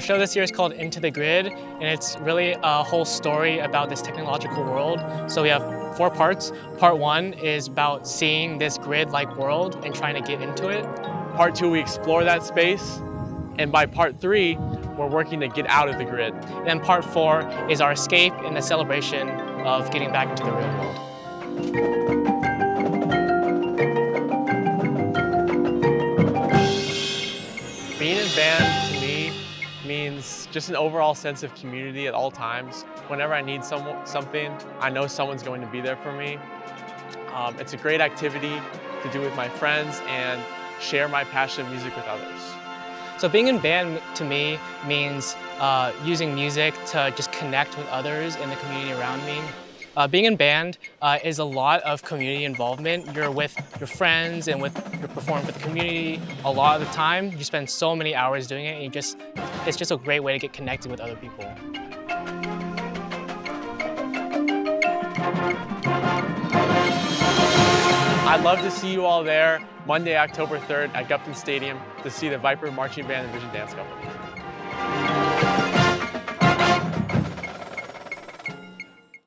show this year is called Into the Grid, and it's really a whole story about this technological world. So we have four parts. Part one is about seeing this grid-like world and trying to get into it. Part two, we explore that space. And by part three, we're working to get out of the grid. And then part four is our escape and the celebration of getting back into the real world. Being in band to me means just an overall sense of community at all times. Whenever I need some, something, I know someone's going to be there for me. Um, it's a great activity to do with my friends and share my passion of music with others. So being in band to me means uh, using music to just connect with others in the community around me. Uh, being in band uh, is a lot of community involvement. You're with your friends and with you're performing with the community a lot of the time. You spend so many hours doing it and you just it's just a great way to get connected with other people. I'd love to see you all there Monday, October 3rd at Gupton Stadium to see the Viper Marching Band and Vision Dance Company.